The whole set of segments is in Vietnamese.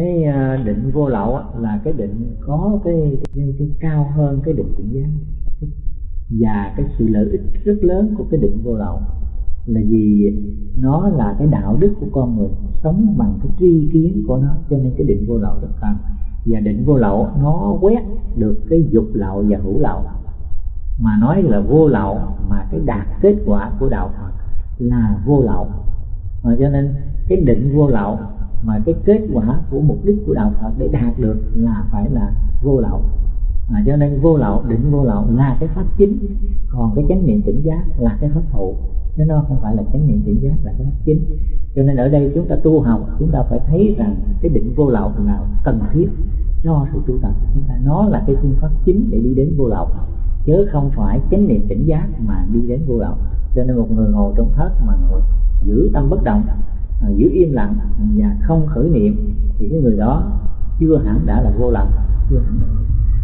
cái à, định vô lậu là cái định có cái, cái, cái cao hơn cái định tỉnh giác và cái sự lợi ích rất lớn của cái định vô lậu là vì nó là cái đạo đức của con người sống bằng cái tri kiến của nó cho nên cái định vô lậu rất cần và định vô lậu nó quét được cái dục lậu và hữu lậu. Mà nói là vô lậu mà cái đạt kết quả của đạo Phật là vô lậu. Mà cho nên cái định vô lậu mà cái kết quả của mục đích của đạo Phật để đạt được là phải là vô lậu. À, cho nên vô lậu định vô lậu là cái pháp chính. Còn cái chánh niệm tỉnh giác là cái pháp phụ chứ nó không phải là chánh niệm tỉnh giác là cái pháp chính. Cho nên ở đây chúng ta tu học chúng ta phải thấy rằng cái định vô lậu là cần thiết cho sự tu tập. Chúng ta nó là cái phương pháp chính để đi đến vô lậu. Chứ không phải chánh niệm tỉnh giác mà đi đến vô lậu. Cho nên một người ngồi trong thất mà ngồi giữ tâm bất động à, giữ im lặng và không khởi niệm thì cái người đó chưa hẳn đã là vô lậu chưa hẳn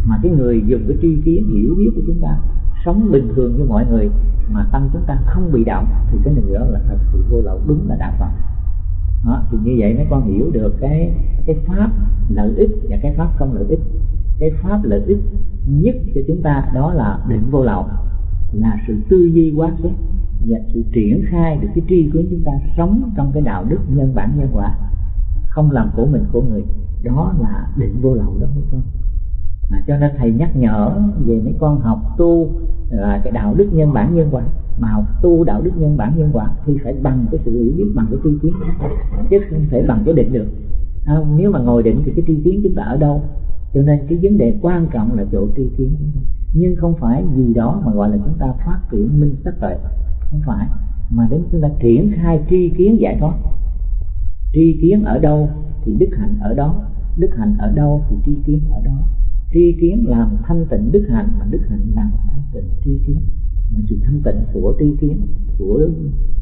mà cái người dùng cái tri kiến hiểu biết của chúng ta sống bình thường như mọi người mà tâm chúng ta không bị động thì cái người đó là thật sự vô lậu đúng là đạo phật. Đó, thì như vậy mấy con hiểu được cái cái pháp lợi ích và cái pháp không lợi ích. Cái pháp lợi ích nhất cho chúng ta đó là định vô lậu là sự tư duy quán xét và sự triển khai được cái tri kiến chúng ta sống trong cái đạo đức nhân bản nhân quả không làm của mình của người đó là định vô lậu đó mấy con. À, cho nên thầy nhắc nhở về mấy con học tu là cái đạo đức nhân bản nhân quả mà học tu đạo đức nhân bản nhân quả thì phải bằng cái sự hiểu biết bằng cái tri kiến. Chứ không thể bằng cái định được. À, nếu mà ngồi định thì cái tri kiến chúng ta ở đâu? Cho nên cái vấn đề quan trọng là chỗ tri kiến. Nhưng không phải gì đó mà gọi là chúng ta phát triển minh sắc tuệ không phải. Mà đến chúng ta triển khai tri kiến giải thoát, tri kiến ở đâu thì đức hạnh ở đó, đức hạnh ở đâu thì tri kiến ở đó. Tri kiến làm thanh tịnh đức hạnh mà đức hạnh làm thanh tịnh tri kiến. Mà sự thanh tịnh của tri kiến, của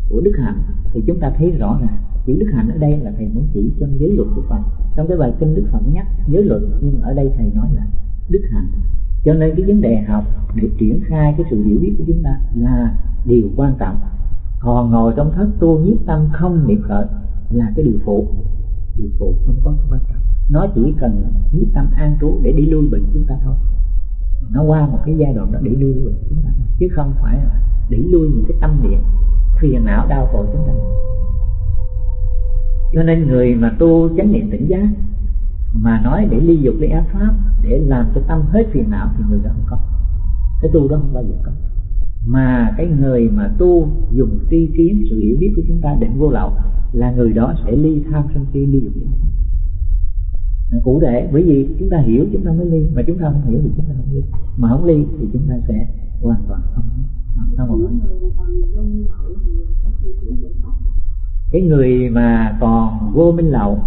của đức hạnh thì chúng ta thấy rõ ràng. Chữ đức hạnh ở đây là thầy muốn chỉ trong giới luật của phật. Trong cái bài kinh đức phật nhắc giới luật, nhưng ở đây thầy nói là đức hạnh cho nên cái vấn đề học để triển khai cái sự hiểu biết của chúng ta là điều quan trọng. Còn ngồi trong thất tu nhiếp tâm không niệm khởi là cái điều phụ. Điều phụ không có quan trọng. Nó chỉ cần nhiếp tâm an trú để đi lui bệnh chúng ta thôi. Nó qua một cái giai đoạn đó để lui bệnh chúng ta thôi. Chứ không phải là để lui những cái tâm niệm, phiền não, đau khổ chúng ta. Cho nên người mà tu chánh niệm tỉnh giác mà nói để ly dục ly ác pháp để làm cho tâm hết phiền não thì người đó không có. Cái tu đó không bao giờ có. Mà cái người mà tu dùng tri kiến sự hiểu biết của chúng ta định vô lậu là người đó sẽ ly tham sân si ly dục ly ác pháp. Cụ thể bởi vì chúng ta hiểu chúng ta mới ly mà chúng ta không hiểu thì chúng ta không ly. Mà không ly thì chúng ta sẽ hoàn toàn không không không cái người mà còn vô minh lậu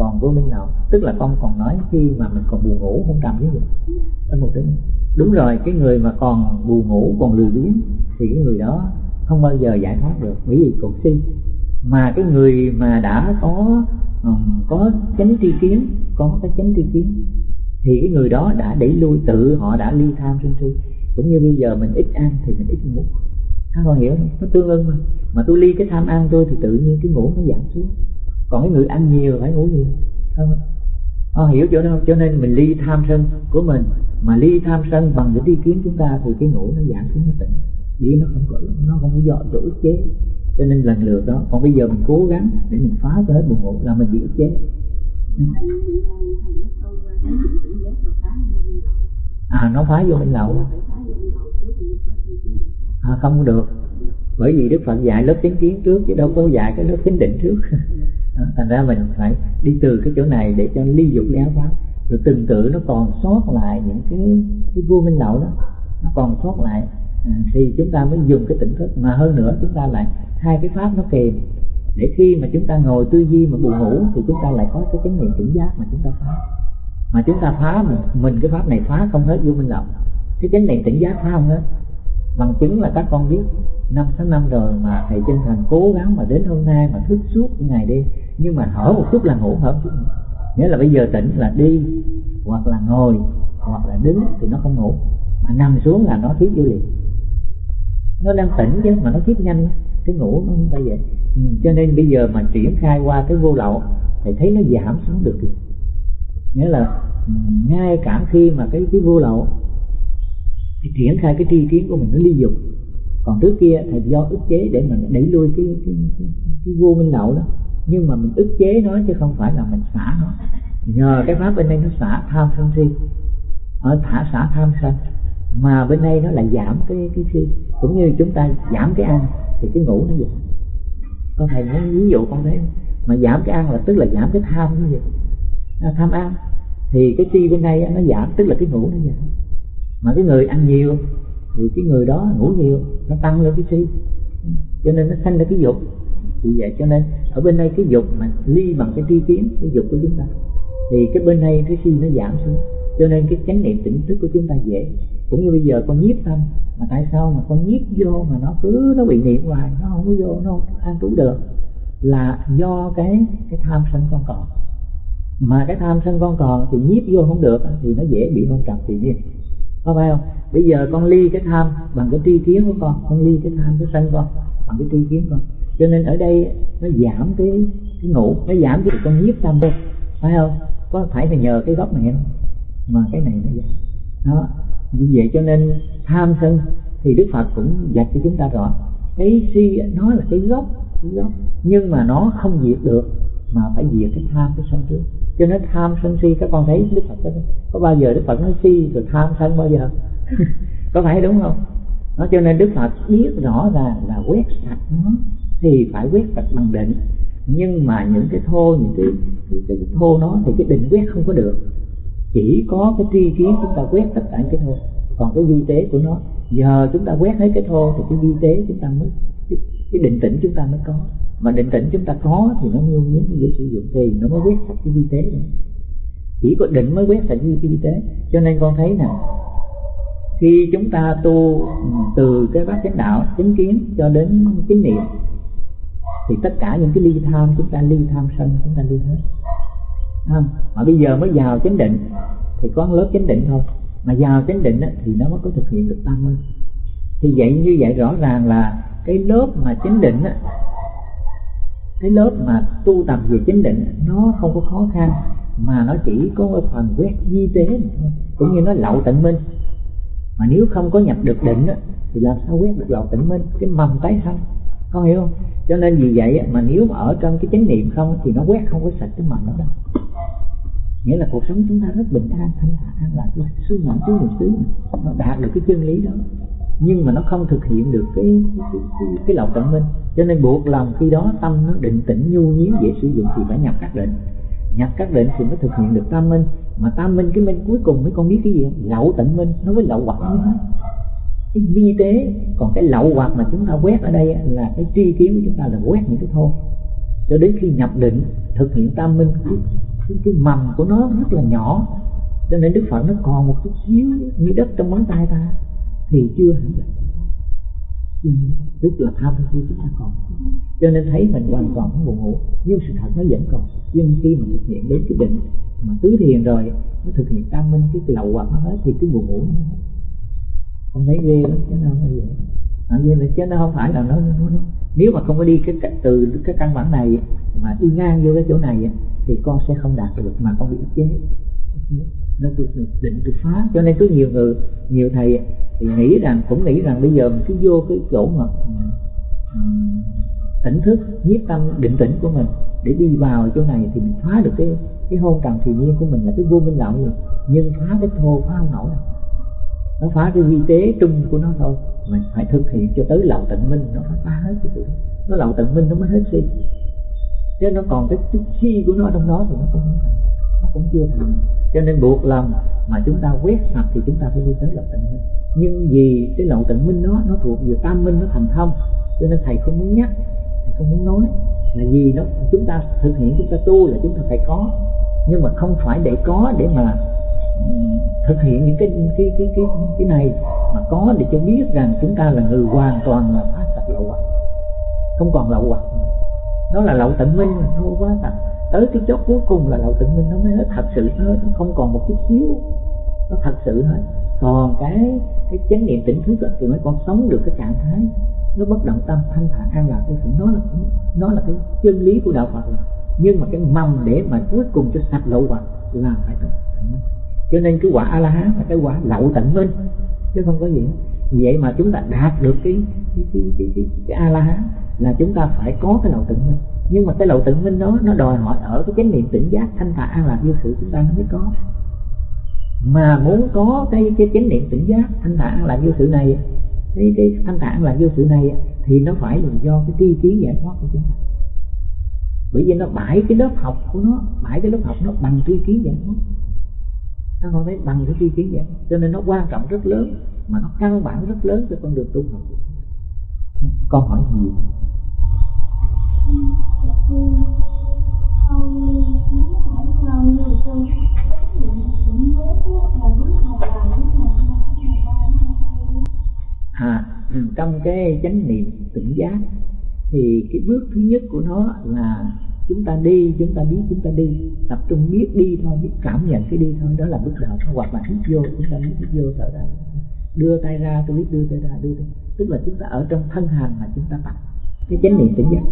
còn vô minh não tức là con còn nói khi mà mình còn buồn ngủ không trầm cái gì? Dạ. Trong một tính đúng rồi cái người mà còn buồn ngủ còn lười biếng thì cái người đó không bao giờ giải thoát được. Bởi vì còn si mà cái người mà đã có um, có chánh tri kiến có cái chánh tri kiến thì cái người đó đã đẩy lui tự họ đã ly tham sân si. Cũng như bây giờ mình ít ăn thì mình ít ngủ. Các con hiểu không? nó tương ưng mà. Mà tôi ly cái tham ăn tôi thì tự nhiên cái ngủ nó giảm xuống còn cái người ăn nhiều phải ngủ nhiều. Không. Họ hiểu chỗ đó. Cho nên mình ly tham sân của mình mà ly tham sân bằng cái đi kiến chúng ta thì cái ngủ nó giảm xuống nó tỉnh. Vì nó không có nó không có do chỗ ức chế. Cho nên lần lượt đó còn bây giờ mình cố gắng để mình phá cho hết buồn ngủ là mình bị ức chế. À nó phá vô minh lậu. À, không được. Bởi vì đức phật dạy lớp chánh kiến trước chứ đâu có dạy cái lớp chánh định trước. thành ra mình phải đi từ cái chỗ này để cho ly dục ly pháp rồi từng tự nó còn sót lại những cái cái vua minh lậu đó. Nó còn sót lại. À, thì chúng ta mới dùng cái tỉnh thức. Mà hơn nữa chúng ta lại hai cái pháp nó kèm. Để khi mà chúng ta ngồi tư duy mà buồn ngủ thì chúng ta lại có cái chánh niệm tỉnh giác mà chúng ta phá. Mà chúng ta phá mình, mình cái pháp này phá không hết vô minh lậu cái chánh niệm tỉnh giác phá không hết bằng chứng là các con biết năm sáu năm rồi mà thầy chân thành cố gắng mà đến hôm nay mà thức suốt ngày đi nhưng mà hở một chút là ngủ hở một chút. Nghĩa là bây giờ tỉnh là đi hoặc là ngồi hoặc là đứng thì nó không ngủ. Mà nằm xuống là nó thiết vô liền. Nó đang tỉnh chứ mà nó thiết nhanh. Cái ngủ nó không phải vậy. Ừ, cho nên bây giờ mà triển khai qua cái vô lậu thì thấy nó giảm xuống được. Nghĩa là ừ, ngay cả khi mà cái cái vô lậu thì triển khai cái tri kiến của mình nó ly dục. Còn trước kia thì do ức chế để mình đẩy lui cái cái, cái, cái vô minh lậu đó. Nhưng mà mình ức chế nó chứ không phải là mình xả nó. Nhờ cái pháp bên đây nó xả tham sân si. Ở thả xả tham sân. Mà bên đây nó lại giảm cái cái si. Cũng như chúng ta giảm cái ăn thì cái ngủ nó giảm. Con thầy nói ví dụ con thấy mà giảm cái ăn là tức là giảm cái tham như vậy à, tham ăn thì cái chi bên đây nó giảm tức là cái ngủ nó giảm mà cái người ăn nhiều thì cái người đó ngủ nhiều, nó tăng lên cái si cho nên nó sanh ra cái dục. Vì vậy cho nên ở bên đây cái dục mà ly bằng cái tri kiến, cái dục của chúng ta, thì cái bên đây cái si nó giảm xuống. Cho nên cái chánh niệm tỉnh thức của chúng ta dễ. Cũng như bây giờ con nhiếp tâm, mà tại sao mà con nhiếp vô mà nó cứ, nó bị niệm hoài, nó không có vô, nó không an trú được? Là do cái cái tham sân con còn. Mà cái tham sân con còn thì nhiếp vô không được thì nó dễ bị hôn trầm thì nhiên có phải không? Bây giờ con ly cái tham bằng cái tri kiến của con con ly cái tham cái sân con bằng cái tri kiến con. Cho nên ở đây nó giảm cái cái ngủ nó giảm cái con nhiếp tâm thôi, phải không? Có phải là nhờ cái gốc này không? Mà cái này nó giảm. Đó. Vì vậy cho nên tham sân thì đức phật cũng dạy cho chúng ta rõ cái si nó là cái gốc cái gốc nhưng mà nó không diệt được mà phải diệt cái tham cái sân trước. Cho nên tham sân si các con thấy đức phật có, có bao giờ đức phật nói si rồi tham sân bao giờ? Có phải đúng không? Nó cho nên đức phật biết rõ ràng là quét sạch nó thì phải quét sạch bằng định. Nhưng mà những cái thô những cái, cái, cái thô nó thì cái định quét không có được. Chỉ có cái tri kiến chúng ta quét tất cả những cái thô. Còn cái vi tế của nó giờ chúng ta quét hết cái thô thì cái vi tế chúng ta mới cái, cái định tĩnh chúng ta mới có. Mà định tĩnh chúng ta có thì nó mới nhuyễn dễ sử dụng thì nó mới quét sạch cái vi tế này. Chỉ có định mới quét sạch cái vi tế. Cho nên con thấy nè khi chúng ta tu ừ, từ cái bát chánh đạo chánh kiến cho đến chánh niệm thì tất cả những cái ly tham chúng ta ly tham sân chúng ta ly hết. Không? mà bây giờ mới vào chánh định thì có lớp chánh định thôi. Mà vào chánh định thì nó mới có thực hiện được tâm hơn thì vậy như vậy rõ ràng là cái lớp mà chánh định á, cái lớp mà tu tập về chánh định nó không có khó khăn mà nó chỉ có phần quét di tế cũng như nó lậu tận minh. Mà nếu không có nhập được định á thì làm sao quét được lậu tận minh? Cái mầm tái sanh con hiểu không? Cho nên vì vậy mà nếu mà ở trong cái chánh niệm không thì nó quét không có sạch cái mầm đó đâu. Nghĩa là cuộc sống chúng ta rất bình an thanh thản an lạc xứ mạng xứ niệm xứ nó đạt được cái chân lý đó nhưng mà nó không thực hiện được cái cái, cái, cái, lậu tận minh. Cho nên buộc lòng khi đó tâm nó định tĩnh nhu nhiến dễ sử dụng thì phải nhập các định. Nhập các định thì mới thực hiện được tam minh. Mà tam minh cái minh cuối cùng mới con biết cái gì không? Lậu tận minh. Nó với lậu hoặc như hết cái vi tế còn cái lậu hoặc mà chúng ta quét ở đây là cái tri kiến của chúng ta là quét những cái thô cho đến khi nhập định thực hiện tam minh cái, cái, cái mầm của nó rất là nhỏ. Cho nên đức phật nó còn một chút xíu như đất trong ngón tay ta thì chưa hẳn là tức là tham khi chúng ta còn. Cho nên thấy mình hoàn toàn không buồn ngủ. Nhưng sự thật nó vẫn còn. Nhưng khi mà thực hiện đến cái định mà tứ thiền rồi nó thực hiện tam minh cái lậu hoặc nó hết thì cái buồn ngủ nó hết. Không thấy ghê lắm chứ nó không phải vậy. À, vậy là chứ nó không phải là nó, nó, nó nếu mà không có đi cái từ cái căn bản này mà đi ngang vô cái chỗ này thì con sẽ không đạt được mà con bị ức chế nó tôi định tôi phá. Cho nên có nhiều người nhiều thầy thì nghĩ rằng cũng nghĩ rằng bây giờ mình cứ vô cái chỗ mà um, tỉnh thức nhiếp tâm định tĩnh của mình để đi vào chỗ này thì mình phá được cái cái hôn trầm thì nhiên của mình là cái vô minh đạo rồi. Nhưng phá cái thô phá không nổi đâu. Nó phá cái vi tế trung của nó thôi. Mình phải thực hiện cho tới lậu tận minh nó phải phá hết cái tự nó lậu tận minh nó mới hết si chứ nó còn cái chút si của nó trong đó thì nó không thành cũng chưa thành. Cho nên buộc lòng mà chúng ta quét sạch thì chúng ta phải đi tới lậu tận minh. Nhưng vì cái lậu tận minh đó, nó thuộc về tam minh, nó thành thông. Cho nên thầy không muốn nhắc, thầy không muốn nói. Là vì nó, chúng ta thực hiện, chúng ta tu là chúng ta phải có. Nhưng mà không phải để có để mà thực hiện những cái cái cái cái cái này mà có để cho biết rằng chúng ta là người hoàn toàn là phá sạch lậu hoặc không còn lậu hoặc nó là lậu tận minh nó quá sạch tới cái chốt cuối cùng là lậu tự minh nó mới hết thật sự hết nó không còn một chút xíu. Nó thật sự hết. Còn cái cái chánh niệm tỉnh thức thì mới còn sống được cái trạng thái. Nó bất động tâm thanh thản an lạc cái sự nó là nó là cái chân lý của đạo Phật. Nhưng mà cái mầm để mà cuối cùng cho sạch lậu hoặc là phải tận minh. Cho nên cái quả a la hán là cái quả lậu tận minh chứ không có gì hết. Vậy mà chúng ta đạt được cái cái cái cái, cái, cái a la hán là chúng ta phải có cái lậu tận minh nhưng mà cái lậu tự minh đó, nó đòi hỏi ở cái chánh niệm tỉnh giác thanh thản an lạc vô sự chúng ta mới có. Mà muốn có cái cái chánh niệm tỉnh giác thanh thản an lạc vô sự này, cái cái thanh thản là vô sự này thì nó phải là do cái tri kiến giải thoát của chúng ta. Bởi vì nó bãi cái lớp học của nó, bãi cái lớp học nó bằng tri kiến giải thoát. Nó không thấy bằng cái tri kiến giải thoát. Cho nên nó quan trọng rất lớn, mà nó căn bản rất lớn cho con đường tu học con hỏi gì? À, ừ, trong cái chánh niệm tỉnh giác thì cái bước thứ nhất của nó là chúng ta đi chúng ta biết chúng ta đi. Tập trung biết đi thôi biết cảm nhận cái đi thôi. Đó là bước đầu. Hoặc là hít vô chúng ta biết hít vô thở ra. Đưa tay ra tôi biết đưa tay ra đưa tay. Tức là chúng ta ở trong thân hành mà chúng ta tập cái chánh niệm tỉnh giác.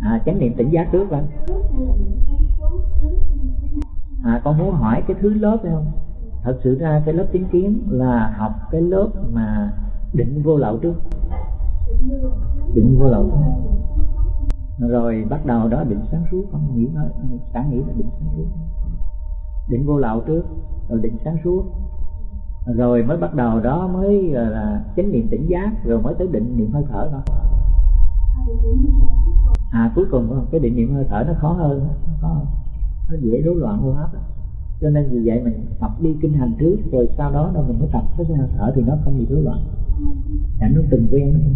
À, chánh niệm tỉnh giác trước vâng à, con muốn hỏi cái thứ lớp phải không? Thật sự ra cái lớp tiếng kiến là học cái lớp mà định vô lậu trước. Định vô lậu rồi bắt đầu đó định sáng suốt con nghĩ nói sáng nghĩ là định sáng suốt. Định vô lậu trước rồi định sáng suốt rồi mới bắt đầu đó mới là, chánh niệm tỉnh giác, rồi mới tới định niệm hơi thở thôi. À cuối cùng cái định niệm hơi thở nó khó hơn nó khó hơn. Nó dễ rối loạn hô hấp cho nên vì vậy mình tập đi kinh hành trước, rồi sau đó rồi mình mới tập cái hơi thở thì nó không bị rối loạn. Để nó từng quen.